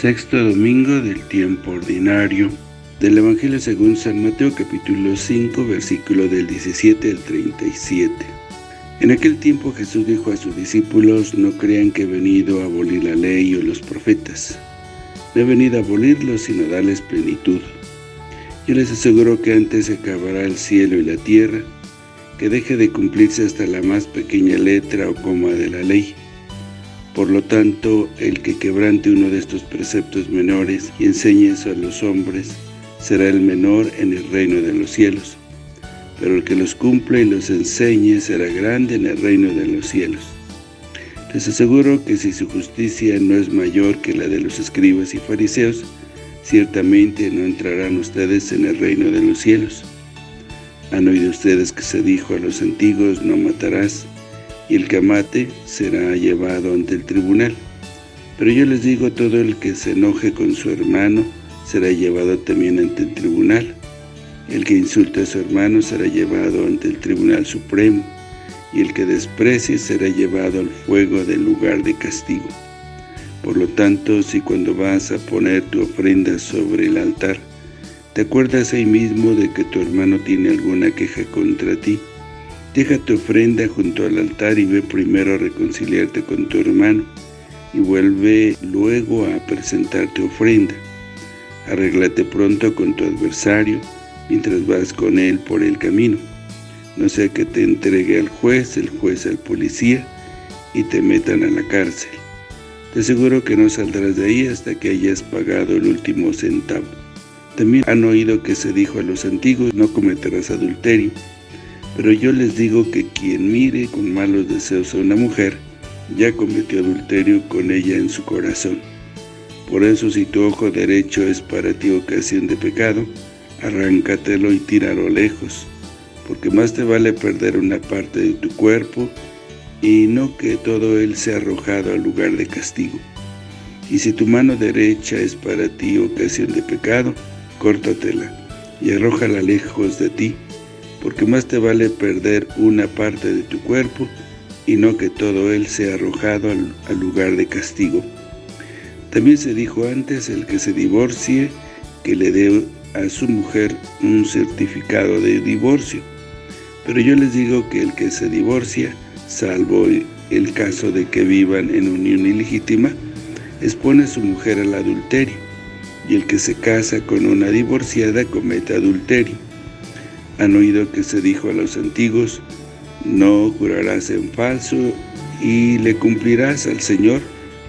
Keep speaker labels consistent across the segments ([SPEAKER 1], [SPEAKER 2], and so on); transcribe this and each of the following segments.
[SPEAKER 1] Sexto domingo del tiempo ordinario del Evangelio según San Mateo capítulo 5 versículo del 17 al 37. En aquel tiempo Jesús dijo a sus discípulos, no crean que he venido a abolir la ley o los profetas. No he venido a abolirlos, sino a darles plenitud. Yo les aseguro que antes se acabará el cielo y la tierra, que deje de cumplirse hasta la más pequeña letra o coma de la ley. Por lo tanto, el que quebrante uno de estos preceptos menores y enseñe eso a los hombres, será el menor en el reino de los cielos pero el que los cumple y los enseñe será grande en el reino de los cielos. Les aseguro que si su justicia no es mayor que la de los escribas y fariseos, ciertamente no entrarán ustedes en el reino de los cielos. Han oído ustedes que se dijo a los antiguos, no matarás, y el que mate será llevado ante el tribunal. Pero yo les digo, todo el que se enoje con su hermano será llevado también ante el tribunal. El que insulte a su hermano será llevado ante el Tribunal Supremo, y el que desprecie será llevado al fuego del lugar de castigo. Por lo tanto, si cuando vas a poner tu ofrenda sobre el altar, te acuerdas ahí mismo de que tu hermano tiene alguna queja contra ti, deja tu ofrenda junto al altar y ve primero a reconciliarte con tu hermano, y vuelve luego a presentar tu ofrenda. Arréglate pronto con tu adversario, mientras vas con él por el camino. No sea que te entregue al juez, el juez al policía, y te metan a la cárcel. Te aseguro que no saldrás de ahí hasta que hayas pagado el último centavo. También han oído que se dijo a los antiguos, no cometerás adulterio. Pero yo les digo que quien mire con malos deseos a una mujer, ya cometió adulterio con ella en su corazón. Por eso si tu ojo derecho es para ti ocasión de pecado, arráncatelo y tíralo lejos, porque más te vale perder una parte de tu cuerpo y no que todo él sea arrojado al lugar de castigo. Y si tu mano derecha es para ti ocasión de pecado, córtatela y arrójala lejos de ti, porque más te vale perder una parte de tu cuerpo y no que todo él sea arrojado al, lugar de castigo. También se dijo antes, el que se divorcie, que le dé a su mujer un certificado de divorcio. Pero yo les digo que el que se divorcia, salvo el caso de que vivan en unión ilegítima, expone a su mujer al adulterio, y el que se casa con una divorciada comete adulterio. Han oído que se dijo a los antiguos, no jurarás en falso, y le cumplirás al Señor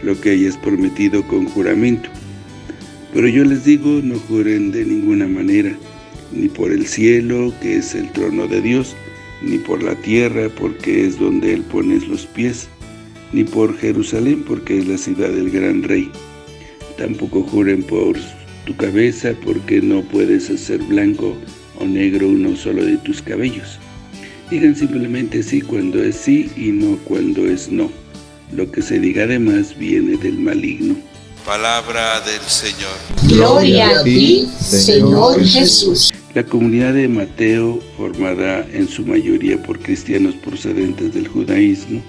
[SPEAKER 1] lo que hayas prometido con juramento. Pero yo les digo, no juren de ninguna manera, ni por el cielo, que es el trono de Dios, ni por la tierra, porque es donde Él pone los pies, ni por Jerusalén, porque es la ciudad del gran rey. Tampoco juren por tu cabeza, porque no puedes hacer blanco o negro uno solo de tus cabellos. Digan simplemente sí cuando es sí y no cuando es no. Lo que se diga además viene del maligno.
[SPEAKER 2] Palabra del Señor.
[SPEAKER 3] Gloria a ti, Señor Jesús.
[SPEAKER 1] La comunidad de Mateo, formada en su mayoría por cristianos procedentes del judaísmo,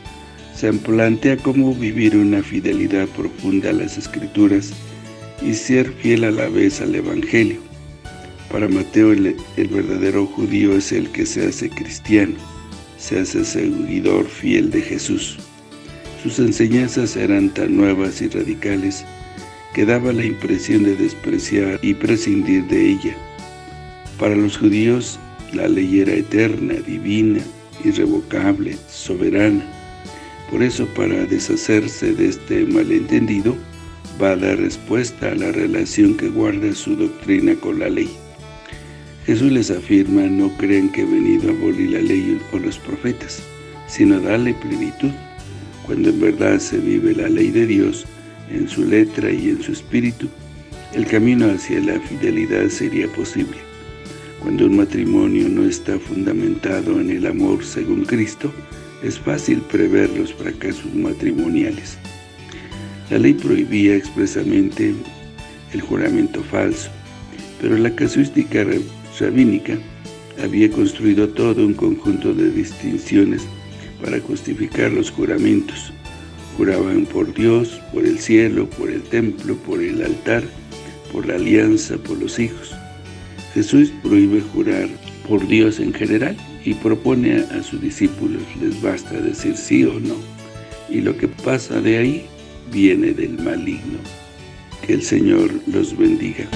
[SPEAKER 1] se plantea cómo vivir una fidelidad profunda a las Escrituras y ser fiel a la vez al Evangelio. Para Mateo, el, verdadero judío es el que se hace cristiano, se hace seguidor fiel de Jesús. Sus enseñanzas eran tan nuevas y radicales que daba la impresión de despreciar y prescindir de ella. Para los judíos, la ley era eterna, divina, irrevocable, soberana. Por eso, para deshacerse de este malentendido, va a dar respuesta a la relación que guarda su doctrina con la ley. Jesús les afirma, no crean que he venido a abolir la ley o los profetas, sino darle plenitud. Cuando en verdad se vive la ley de Dios, en su letra y en su espíritu, el camino hacia la fidelidad sería posible. Cuando un matrimonio no está fundamentado en el amor según Cristo, es fácil prever los fracasos matrimoniales. La ley prohibía expresamente el juramento falso, pero la casuística rabínica había construido todo un conjunto de distinciones para justificar los juramentos, Juraban por Dios, por el cielo, por el templo, por el altar, por la alianza, por los hijos. Jesús prohíbe jurar por Dios en general y propone a sus discípulos, les basta decir sí o no, y lo que pasa de ahí viene del maligno. Que el Señor los bendiga.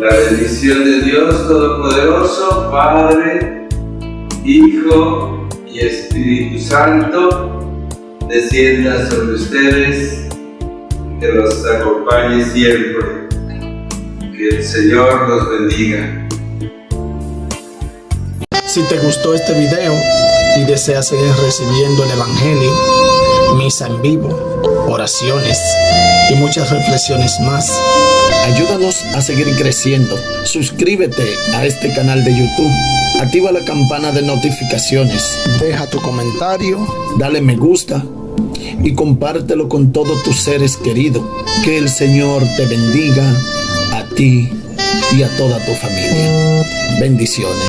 [SPEAKER 2] La bendición de Dios Todopoderoso, Padre, Hijo y Espíritu Santo, descienda sobre ustedes, que los acompañe siempre. Que el Señor los bendiga.
[SPEAKER 4] Si te gustó este video y deseas seguir recibiendo el Evangelio, misa en vivo, oraciones y muchas reflexiones más, ayúdanos a seguir creciendo. Suscríbete a este canal de YouTube. Activa la campana de notificaciones. Deja tu comentario. Dale me gusta. Y compártelo con todos tus seres queridos. Que el Señor te bendiga a ti y a toda tu familia. Bendiciones.